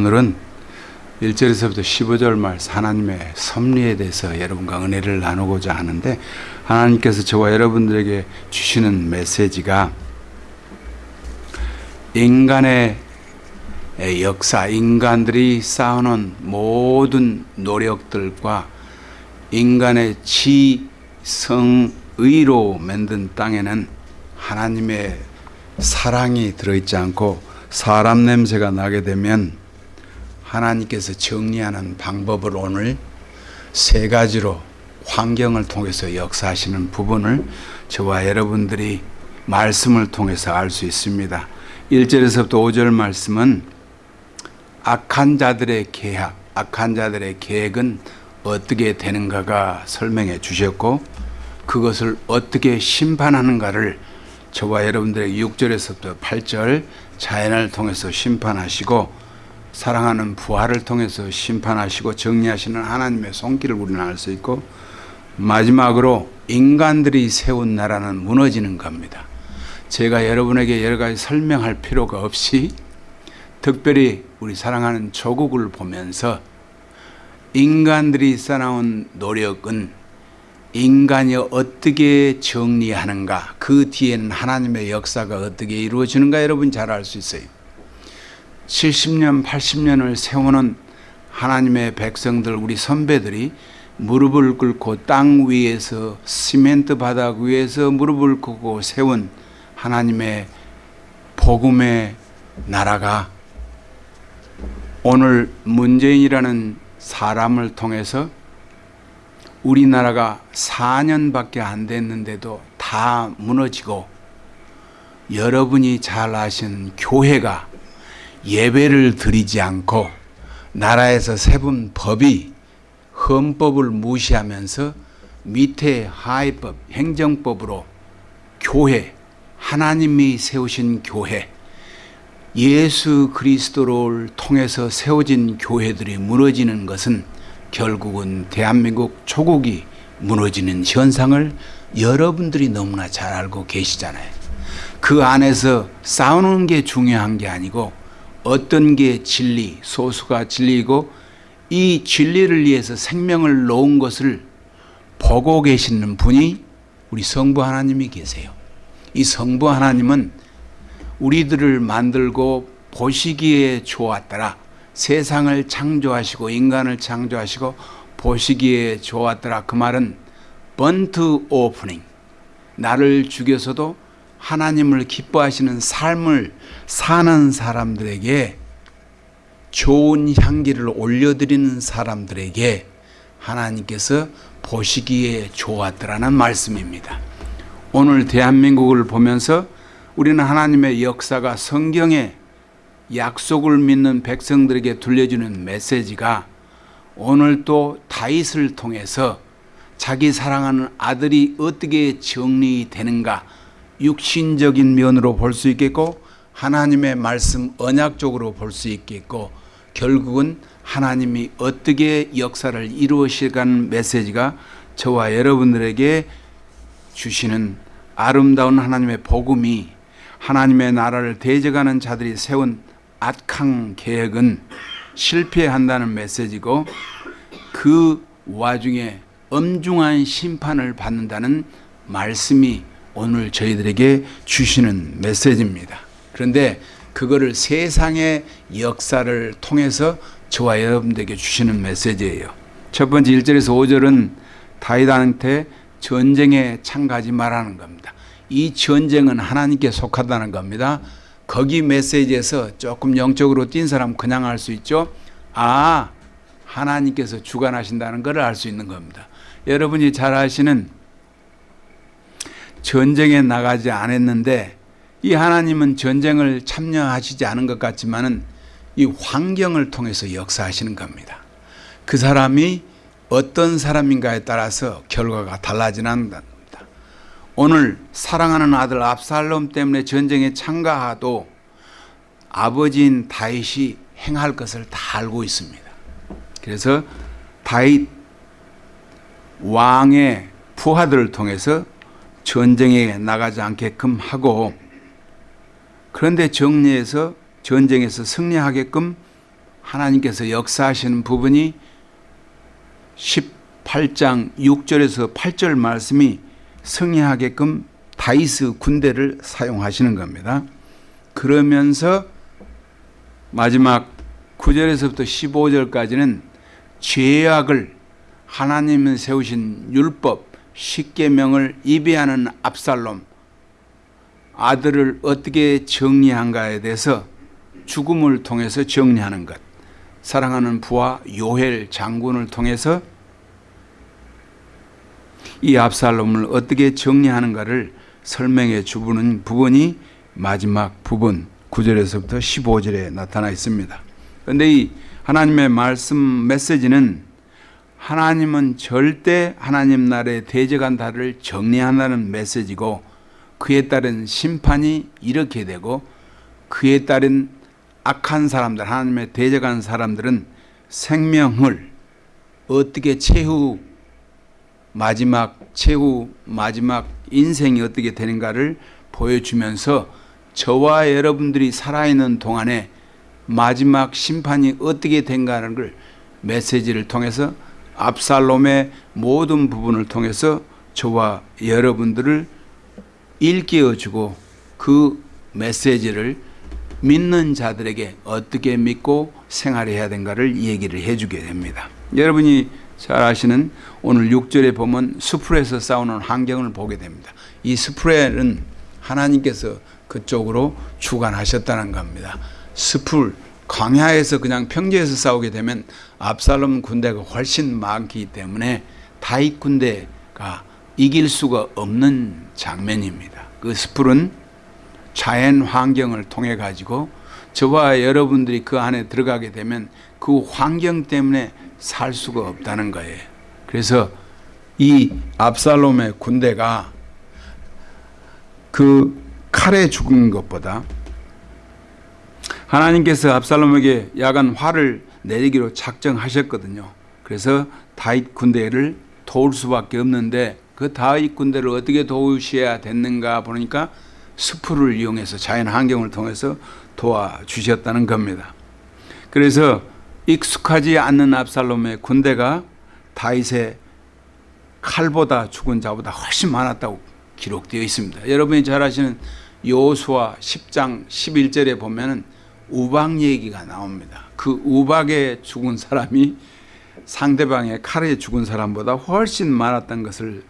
오늘은 1절에서부터 15절 말 하나님의 섭리에 대해서 여러분과 은혜를 나누고자 하는데 하나님께서 저와 여러분들에게 주시는 메시지가 인간의 역사, 인간들이 쌓아놓은 모든 노력들과 인간의 지성의로 만든 땅에는 하나님의 사랑이 들어있지 않고 사람 냄새가 나게 되면 하나님께서 정리하는 방법을 오늘 세 가지로 환경을 통해서 역사하시는 부분을 저와 여러분들이 말씀을 통해서 알 수 있습니다. 1절에서부터 5절 말씀은 악한 자들의 계약, 악한 자들의 계획은 어떻게 되는가가 설명해 주셨고 그것을 어떻게 심판하는가를 저와 여러분들의 6절에서부터 8절 자연을 통해서 심판하시고 사랑하는 부활을 통해서 심판하시고 정리하시는 하나님의 손길을 우리는 알 수 있고 마지막으로 인간들이 세운 나라는 무너지는 겁니다. 제가 여러분에게 여러 가지 설명할 필요가 없이 특별히 우리 사랑하는 조국을 보면서 인간들이 쌓아온 노력은 인간이 어떻게 정리하는가 그 뒤에는 하나님의 역사가 어떻게 이루어지는가 여러분 잘 알 수 있어요 70년 80년을 세우는 하나님의 백성들 우리 선배들이 무릎을 꿇고 땅 위에서 시멘트 바닥 위에서 무릎을 꿇고 세운 하나님의 복음의 나라가 오늘 문재인이라는 사람을 통해서 우리나라가 4년밖에 안 됐는데도 다 무너지고 여러분이 잘 아시는 교회가 예배를 드리지 않고 나라에서 세분 법이 헌법을 무시하면서 밑에 하위법, 행정법으로 교회, 하나님이 세우신 교회, 예수 그리스도를 통해서 세워진 교회들이 무너지는 것은 결국은 대한민국 초국이 무너지는 현상을 여러분들이 너무나 잘 알고 계시잖아요. 그 안에서 싸우는 게 중요한 게 아니고 어떤 게 진리, 소수가 진리이고 이 진리를 위해서 생명을 놓은 것을 보고 계시는 분이 우리 성부 하나님이 계세요. 이 성부 하나님은 우리들을 만들고 보시기에 좋았더라. 세상을 창조하시고 인간을 창조하시고 보시기에 좋았더라. 그 말은 번트 오프닝. 나를 죽여서도 하나님을 기뻐하시는 삶을 사는 사람들에게 좋은 향기를 올려드리는 사람들에게 하나님께서 보시기에 좋았더라는 말씀입니다. 오늘 대한민국을 보면서 우리는 하나님의 역사가 성경에 약속을 믿는 백성들에게 들려주는 메시지가 오늘 또 다윗을 통해서 자기 사랑하는 아들이 어떻게 정리되는가 육신적인 면으로 볼 수 있겠고 하나님의 말씀 언약적으로 볼 수 있겠고 결국은 하나님이 어떻게 역사를 이루어실까는 메시지가 저와 여러분들에게 주시는 아름다운 하나님의 복음이 하나님의 나라를 대적하는 자들이 세운 악한 계획은 실패한다는 메시지고 그 와중에 엄중한 심판을 받는다는 말씀이 오늘 저희들에게 주시는 메시지입니다. 그런데 그거를 세상의 역사를 통해서 저와 여러분들에게 주시는 메시지예요. 첫 번째 1절에서 5절은 다윗한테 전쟁에 참가하지 말라는 겁니다. 이 전쟁은 하나님께 속하다는 겁니다. 거기 메시지에서 조금 영적으로 뛴 사람 그냥 알 수 있죠. 아, 하나님께서 주관하신다는 것을 알 수 있는 겁니다. 여러분이 잘 아시는 전쟁에 나가지 않았는데 이 하나님은 전쟁을 참여하시지 않은 것 같지만은 이 환경을 통해서 역사하시는 겁니다. 그 사람이 어떤 사람인가에 따라서 결과가 달라지는 겁니다. 오늘 사랑하는 아들 압살롬 때문에 전쟁에 참가하도 아버지인 다윗이 행할 것을 다 알고 있습니다. 그래서 다윗 왕의 부하들을 통해서 전쟁에 나가지 않게끔 하고 그런데 정리해서 전쟁에서 승리하게끔 하나님께서 역사하시는 부분이 18장 6절에서 8절 말씀이 승리하게끔 다이스 군대를 사용하시는 겁니다. 그러면서 마지막 9절에서부터 15절까지는 죄악을 하나님은 세우신 율법 십계명을 이배하는 압살롬 아들을 어떻게 정리한가에 대해서 죽음을 통해서 정리하는 것 사랑하는 부하 요헬 장군을 통해서 이 압살롬을 어떻게 정리하는가를 설명해 주는 부분이 마지막 부분 9절에서부터 15절에 나타나 있습니다. 그런데 이 하나님의 말씀 메시지는 하나님은 절대 하나님 나라의 대적한다를 정리한다는 메시지고 그에 따른 심판이 이렇게 되고 그에 따른 악한 사람들 하나님의 대적한 사람들은 생명을 어떻게 최후 마지막 최후 마지막 인생이 어떻게 되는가를 보여주면서 저와 여러분들이 살아있는 동안에 마지막 심판이 어떻게 된가는 걸 메시지를 통해서 압살롬의 모든 부분을 통해서 저와 여러분들을 일깨워주고 그 메시지를 믿는 자들에게 어떻게 믿고 생활해야 되는가를 얘기를 해주게 됩니다. 여러분이 잘 아시는 오늘 6절에 보면 수풀에서 싸우는 환경을 보게 됩니다. 이 수풀에는 하나님께서 그쪽으로 주관하셨다는 겁니다. 수풀 광야에서 그냥 평지에서 싸우게 되면 압살롬 군대가 훨씬 많기 때문에 다윗 군대가 이길 수가 없는 장면입니다. 그 스풀은 자연 환경을 통해 가지고 저와 여러분들이 그 안에 들어가게 되면 그 환경 때문에 살 수가 없다는 거예요. 그래서 이 압살롬의 군대가 그 칼에 죽은 것보다 하나님께서 압살롬에게 야간 화를 내리기로 작정하셨거든요. 그래서 다윗 군대를 도울 수밖에 없는데 그 다윗 군대를 어떻게 도우셔야 됐는가 보니까 스프를 이용해서 자연 환경을 통해서 도와주셨다는 겁니다. 그래서 익숙하지 않는 압살롬의 군대가 다윗의 칼보다 죽은 자보다 훨씬 많았다고 기록되어 있습니다. 여러분이 잘 아시는 요수와 10장 11절에 보면은 우박 얘기가 나옵니다. 그 우박에 죽은 사람이 상대방의 칼에 죽은 사람보다 훨씬 많았던 것을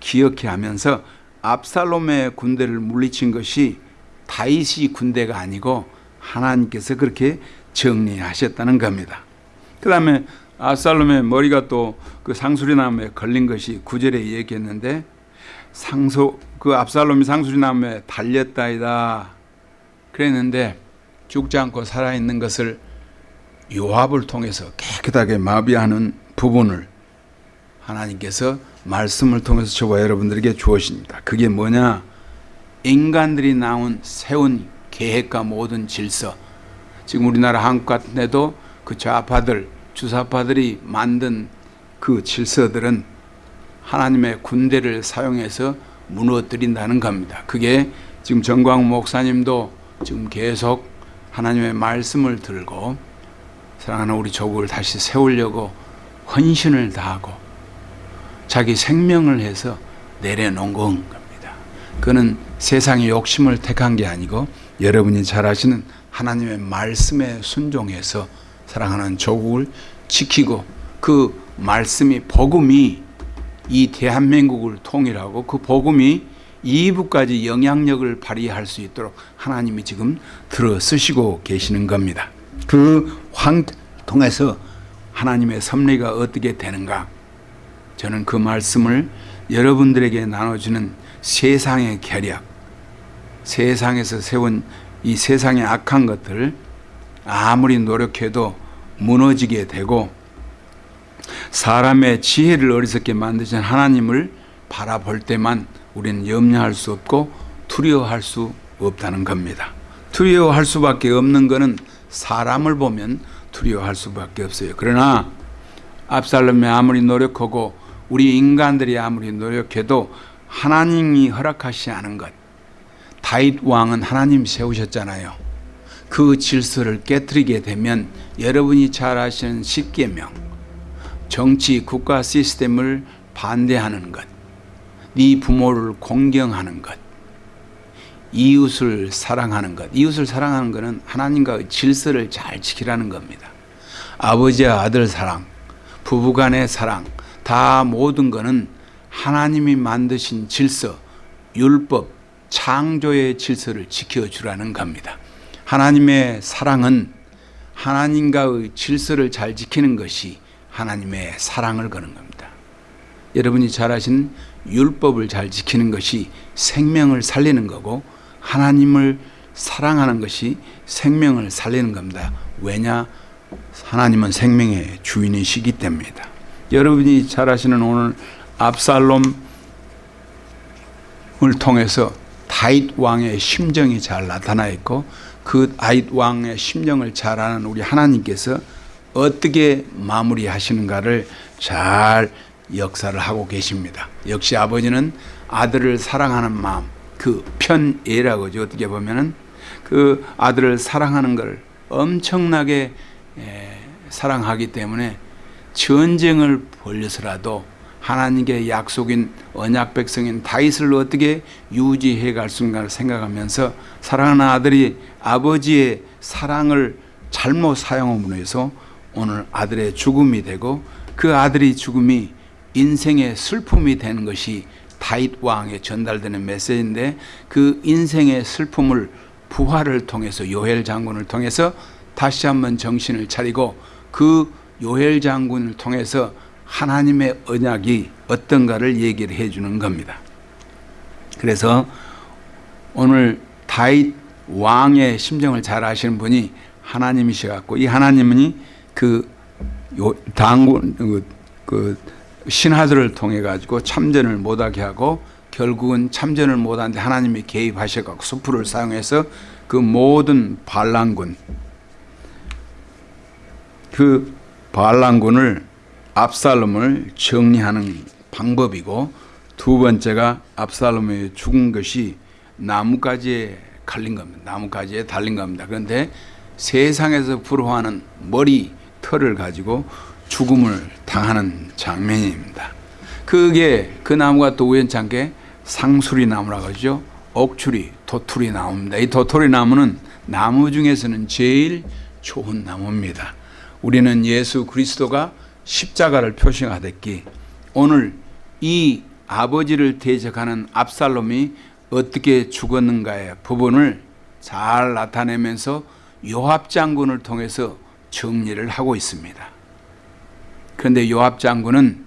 기억해 하면서 압살롬의 군대를 물리친 것이 다윗이 군대가 아니고 하나님께서 그렇게 정리하셨다는 겁니다. 그 다음에 압살롬의 머리가 또 그 상수리나무에 걸린 것이 구절에 얘기했는데 상소 그 압살롬이 상수리나무에 달렸다이다 그랬는데 죽지 않고 살아있는 것을 요압을 통해서 깨끗하게 마비하는 부분을 하나님께서 말씀을 통해서 저와 여러분들에게 주었습니다. 그게 뭐냐? 인간들이 나온 세운 계획과 모든 질서. 지금 우리나라 한국 같은 데도 그 좌파들, 주사파들이 만든 그 질서들은 하나님의 군대를 사용해서 무너뜨린다는 겁니다. 그게 지금 정광 목사님도 지금 계속 하나님의 말씀을 들고 사랑하는 우리 조국을 다시 세우려고 헌신을 다하고 자기 생명을 해서 내려놓은 겁니다. 그는 세상의 욕심을 택한 게 아니고 여러분이 잘 아시는 하나님의 말씀에 순종해서 사랑하는 조국을 지키고 그 말씀이 복음이 이 대한민국을 통일하고 그 복음이 이부까지 영향력을 발휘할 수 있도록 하나님이 지금 들어 쓰시고 계시는 겁니다. 그 황 통해서 하나님의 섭리가 어떻게 되는가? 저는 그 말씀을 여러분들에게 나눠주는 세상의 계략, 세상에서 세운 이 세상의 악한 것들 아무리 노력해도 무너지게 되고 사람의 지혜를 어리석게 만드신 하나님을 바라볼 때만 우리는 염려할 수 없고 두려워할 수 없다는 겁니다. 두려워할 수밖에 없는 것은 사람을 보면 두려워할 수밖에 없어요. 그러나 압살롬이 아무리 노력하고 우리 인간들이 아무리 노력해도 하나님이 허락하시지 않은 것. 다윗 왕은 하나님 세우셨잖아요. 그 질서를 깨뜨리게 되면 여러분이 잘 아시는 십계명 정치 국가 시스템을 반대하는 것, 네 부모를 공경하는 것, 이웃을 사랑하는 것. 이웃을 사랑하는 것은 하나님과의 질서를 잘 지키라는 겁니다. 아버지와 아들 사랑, 부부간의 사랑, 다 모든 것은 하나님이 만드신 질서, 율법, 창조의 질서를 지켜주라는 겁니다. 하나님의 사랑은 하나님과의 질서를 잘 지키는 것이 하나님의 사랑을 거는 겁니다. 여러분이 잘 아시는 율법을 잘 지키는 것이 생명을 살리는 거고 하나님을 사랑하는 것이 생명을 살리는 겁니다. 왜냐? 하나님은 생명의 주인이시기 때문이다. 여러분이 잘 아시는 오늘 압살롬을 통해서 다윗 왕의 심정이 잘 나타나 있고 그 다윗 왕의 심정을 잘 아는 우리 하나님께서 어떻게 마무리하시는가를 잘 역사를 하고 계십니다. 역시 아버지는 아들을 사랑하는 마음, 그 편애라고 죠 어떻게 보면은 그 아들을 사랑하는 걸 엄청나게 에, 사랑하기 때문에 전쟁을 벌려서라도 하나님께 약속인 언약 백성인 다윗을 어떻게 유지해 갈 수인가를 생각하면서 사랑하는 아들이 아버지의 사랑을 잘못 사용함으로 해서 오늘 아들의 죽음이 되고 그 아들이 죽음이 인생의 슬픔이 되는 것이 다윗 왕에 전달되는 메시지인데 그 인생의 슬픔을 부활을 통해서 요엘 장군을 통해서 다시 한번 정신을 차리고 그 요엘 장군을 통해서 하나님의 언약이 어떤가를 얘기를 해주는 겁니다. 그래서 오늘 다윗 왕의 심정을 잘 아시는 분이 하나님이셔 갖고 이 하나님이 그 당군 그, 그 신하들을 통해 가지고 참전을 못하게 하고 결국은 참전을 못하는데 하나님이 개입하셔갖고 수풀을 사용해서 그 모든 반란군 그 반란군을 압살롬을 정리하는 방법이고 두 번째가 압살롬의 죽은 것이 나뭇가지에 갈린 겁니다. 나뭇가지에 달린 겁니다. 그런데 세상에서 부러워하는 머리 털을 가지고 죽음을 당하는 장면입니다. 그게 그 나무가 또 우연찮게 상수리 나무라고 하죠. 옥추리, 도토리 나무입니다. 이 도토리 나무는 나무 중에서는 제일 좋은 나무입니다. 우리는 예수 그리스도가 십자가를 표시하듯이 오늘 이 아버지를 대적하는 압살롬이 어떻게 죽었는가의 부분을 잘 나타내면서 요압 장군을 통해서 정리를 하고 있습니다. 그런데 요압 장군은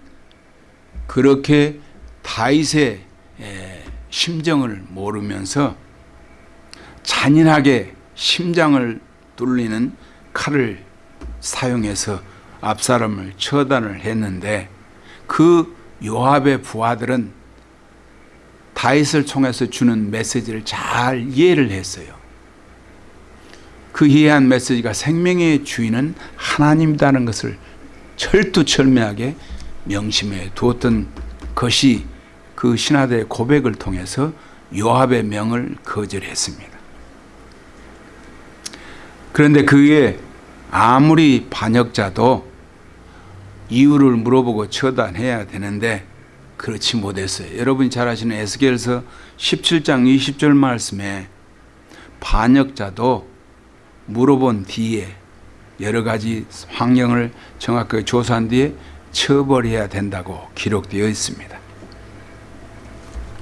그렇게 다윗의 심정을 모르면서 잔인하게 심장을 뚫리는 칼을 사용해서 압사람을 처단을 했는데 그 요압의 부하들은 다윗을 통해서 주는 메시지를 잘 이해를 했어요. 그 이해한 메시지가 생명의 주인은 하나님이라는 것을 철두철미하게 명심해 두었던 것이 그 신하들의 고백을 통해서 요압의 명을 거절했습니다. 그런데 그에 아무리 반역자도 이유를 물어보고 처단해야 되는데 그렇지 못했어요. 여러분이 잘 아시는 에스겔서 17장 20절 말씀에 반역자도 물어본 뒤에 여러 가지 환경을 정확하게 조사한 뒤에 처벌해야 된다고 기록되어 있습니다.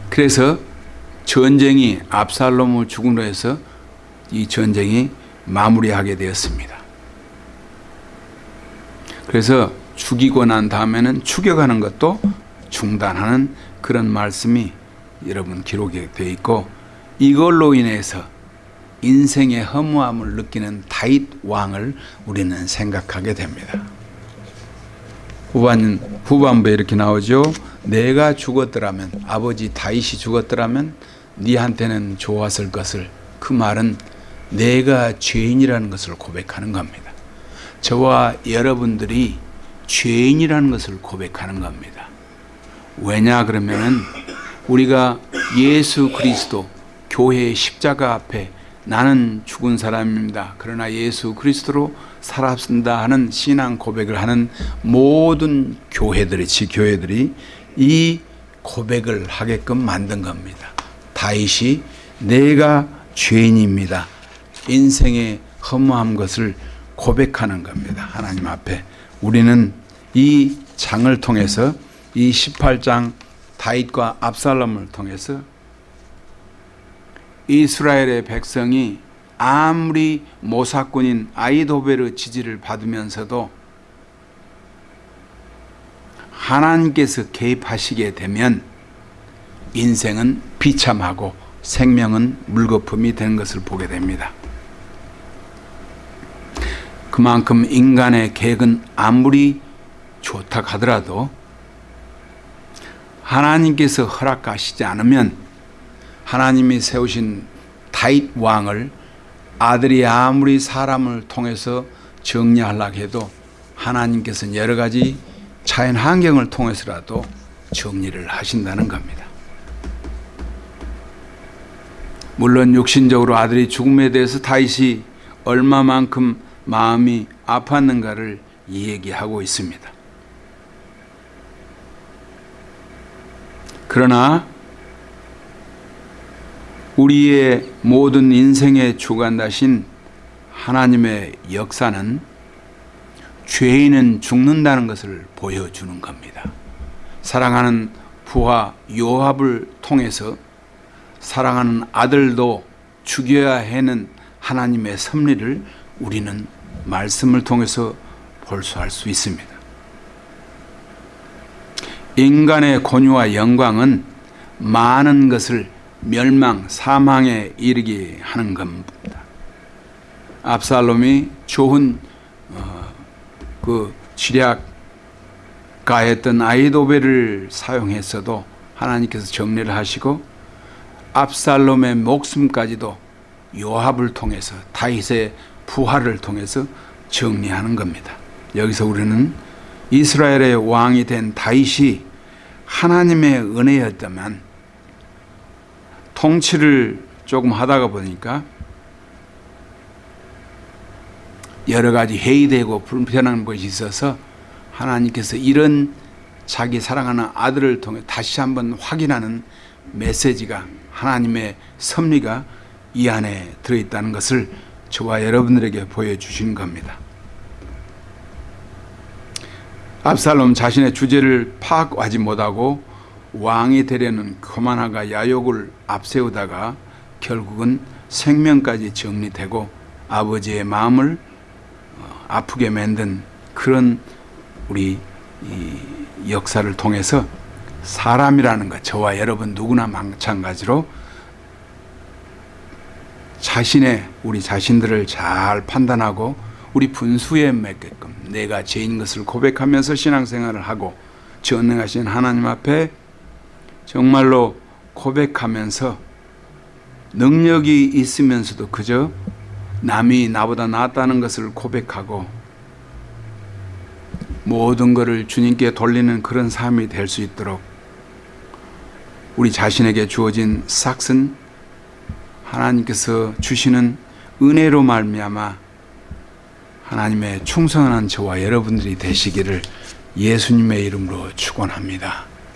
그래서 전쟁이 압살롬을 죽음으로 해서 이 전쟁이 마무리하게 되었습니다. 그래서 죽이고 난 다음에는 추격하는 것도 중단하는 그런 말씀이 여러분 기록이 되어 있고 이걸로 인해서 인생의 허무함을 느끼는 다윗 왕을 우리는 생각하게 됩니다. 후반, 후반부에 이렇게 나오죠. 내가 죽었더라면 아버지 다윗이 죽었더라면 네한테는 좋았을 것을 그 말은 내가 죄인이라는 것을 고백하는 겁니다. 저와 여러분들이 죄인이라는 것을 고백하는 겁니다. 왜냐 그러면은 우리가 예수 그리스도 교회의 십자가 앞에 나는 죽은 사람입니다. 그러나 예수 그리스도로 살았습니다 하는 신앙 고백을 하는 모든 교회들이 지교회들이 이 고백을 하게끔 만든 겁니다. 다윗이 내가 죄인입니다. 인생의 허무한 것을 고백하는 겁니다. 하나님 앞에 우리는 이 장을 통해서 이 18장 다윗과 압살롬을 통해서 이스라엘의 백성이 아무리 모사꾼인 아이도베르 지지를 받으면서도 하나님께서 개입하시게 되면 인생은 비참하고 생명은 물거품이 되는 것을 보게 됩니다. 그만큼 인간의 계획은 아무리 좋다 하더라도 하나님께서 허락하시지 않으면 하나님이 세우신 다윗 왕을 아들이 아무리 사람을 통해서 정리하려고 해도 하나님께서는 여러 가지 자연 환경을 통해서라도 정리를 하신다는 겁니다. 물론 육신적으로 아들이 죽음에 대해서 다윗이 얼마만큼 마음이 아팠는가를 이야기하고 있습니다. 그러나 우리의 모든 인생의 주관다신 하나님의 역사는 죄인은 죽는다는 것을 보여주는 겁니다. 사랑하는 부하 요압을 통해서 사랑하는 아들도 죽여야 하는 하나님의 섭리를 우리는 말씀을 통해서 볼수할 수 있습니다. 인간의 권유와 영광은 많은 것을 멸망, 사망에 이르게 하는 겁니다. 압살롬이 좋은 어, 그 지략가였던 아이도벨을 사용했어도 하나님께서 정리를 하시고 압살롬의 목숨까지도 요압을 통해서 다윗의 부활을 통해서 정리하는 겁니다. 여기서 우리는 이스라엘의 왕이 된 다윗이 하나님의 은혜였다면 통치를 조금 하다가 보니까 여러 가지 회의되고 불편한 것이 있어서 하나님께서 이런 자기 사랑하는 아들을 통해 다시 한번 확인하는 메시지가 하나님의 섭리가 이 안에 들어있다는 것을 저와 여러분들에게 보여주신 겁니다. 압살롬 자신의 주제를 파악하지 못하고 왕이 되려는 거만화가 야욕을 앞세우다가 결국은 생명까지 정리되고 아버지의 마음을 어, 아프게 만든 그런 우리 역사를 통해서 사람이라는 것 저와 여러분 누구나 마찬가지로 자신의 우리 자신들을 잘 판단하고 우리 분수에 맺게끔 내가 죄인 것을 고백하면서 신앙생활을 하고 전능하신 하나님 앞에 정말로 고백하면서 능력이 있으면서도 그저 남이 나보다 낫다는 것을 고백하고 모든 것을 주님께 돌리는 그런 삶이 될 수 있도록 우리 자신에게 주어진 삭은 하나님께서 주시는 은혜로 말미암아 하나님의 충성한 저와 여러분들이 되시기를 예수님의 이름으로 축원합니다.